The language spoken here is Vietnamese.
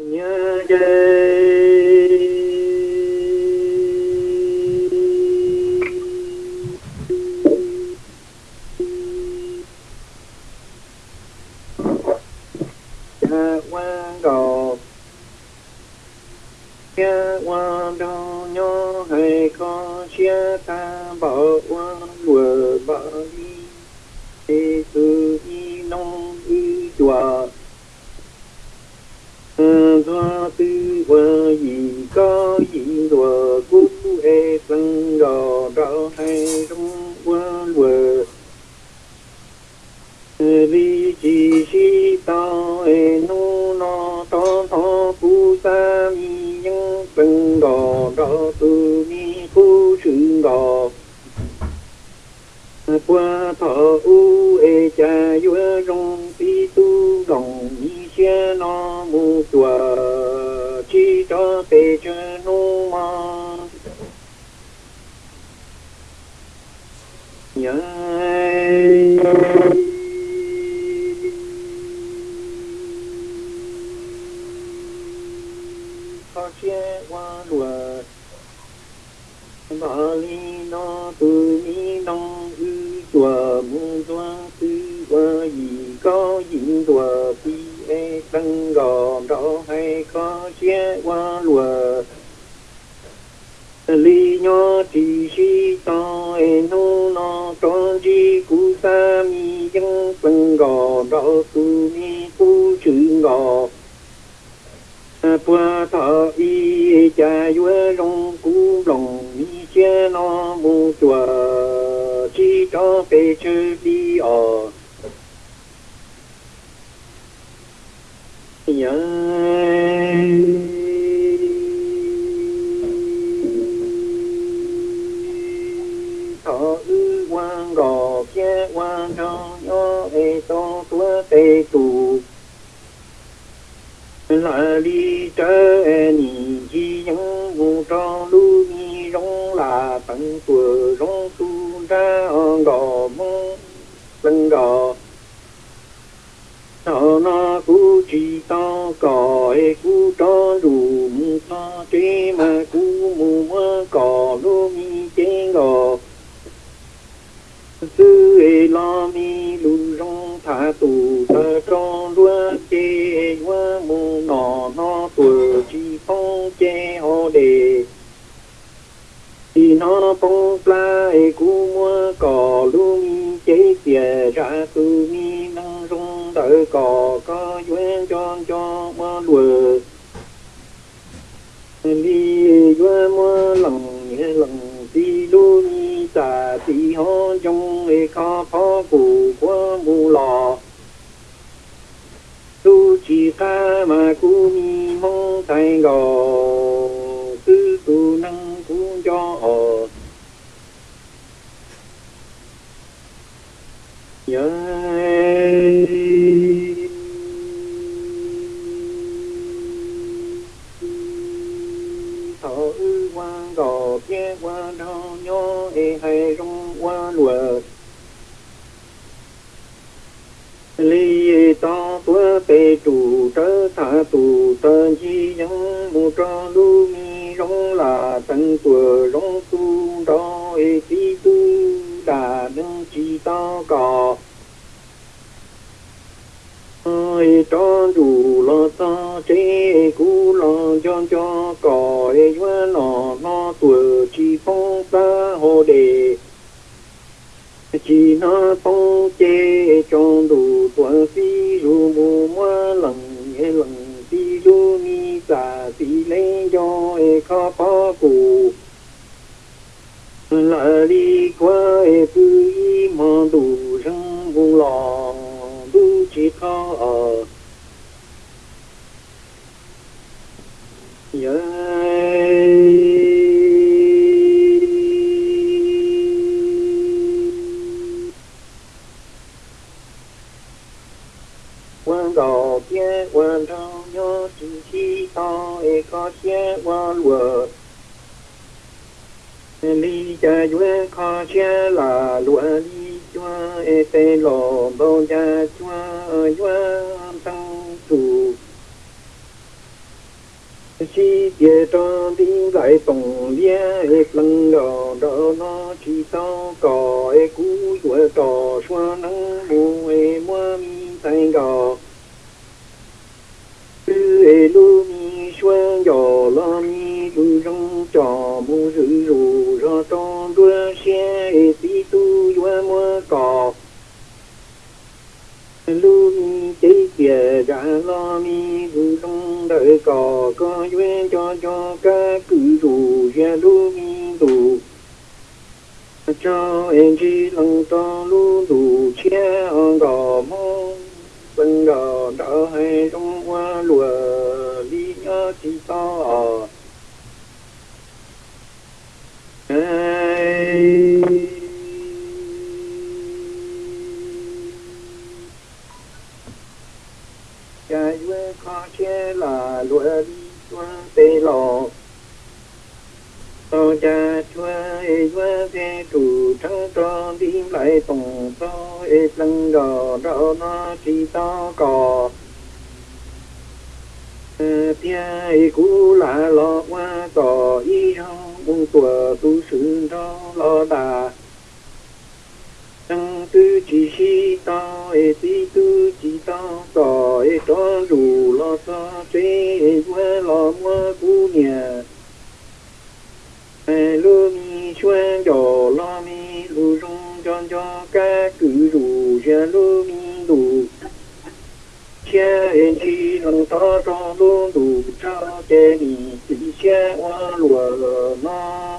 như dây qua thọ u e cha yu rong pi tu đồng ni xia no mu chùa chi cho tê chơ nu ma. Nhớ có chia qua lùa bà li no tu ni nong ư chùa mu doa tư qua gì lùa gì chùa e tăng gò rõ hay có chia qua lùa. Li nhỏ chỉ si to e nô no to chi cú sa mi, dân tăng gò rõ cú mi cú chữ gò qua thọ y, cha yue rong cú lòng mi chia no mu chùa. Chi cho bê chư đi ở nhớ. Thọ ư quan gò, che quan cho nhớ ê to tua tê tù. Là đi trở nhị chi những vụ cho lu mi rong là tận tuổi rong tu ra gò mong lần gò. Nó nó cú chỉ to cò e cú to đủ mu, to chế mà cú, mu mơ cò lu mi chế gò sư e lo, mi, lu rong thả, tù, tơ cho lúa chê hoa mu nọ nó tuổi chi phong chê hồ đề. Thì nó phong, pla e cú mua cò lu mi chế tìa, ra tu mi năng rong tự cò có duyên cho cho mơ đùa đi duyên mơ lần nhẹ lần đi lu mi tà tì ho trong e khó phó cụ quá mù lò. Tu chỉ ca mà cú mi mong thay gò tư tu năng cũng cho họ. Nhớ gò kia qua đo nhó e hay rong qua lùa. Ly to tua pe chủ trơ thả tù tơ chi những mu cho lu mi rong là tận tua rong tu đó e tí tu đà đừng chi to cò. Ơi cho dù lo to chế cú lo cho cho cò, ê quá nọ ta đề chỉ nó tông chê cho đủ tuổi phi ru mù mua lần nghe lần phi ru mi sa phi lấy cho e khó phó cụ là đi qua e tư y mà đủ răng vô lò đủ chỉ khó ở. Nhớ quan gò kia quan trong nhớ chỉ chi to e one word. Li cha yue kha chia la lua li chua e te lo bo cha chua yue sang tu. Chi tie cho đi lại tổng lia e lăng đỏ đỏ nó chỉ sao cỏ e cú yue xua nắng bu e mua mi tay gò. Tư e lu mi xuân giò rữ rù ra trong đua xe tí tu doa mua cò lúc chế kìa đã lo mi cứ trong đời cò có duyên cho cho ca cứ rù ra lúc tù. Cho em chỉ lăng to lu đủ chia ông đỏ mong bên đỏ đỏ hay trong hoa lùa, đi nhớ chỉ to che qua tê lò. Tao cha chua e yue thế chủ trăng cho đi lại tổng cho e lăng gò đỏ nó chỉ tao cò. Ờ, Tia e cú là lo qua cò, y trong bông tùa tu sự đó lo đà tư chỉ si ta e ti tư chỉ ta ta e ta rù la sa chế e quê la mua cú nhà. E lu mi xuân cho la mi lu rung chan cho ca cử rù cha lu mi đủ cha e chi năng ta cho lu đủ cha chế mi, chỉ cha hoa lùa na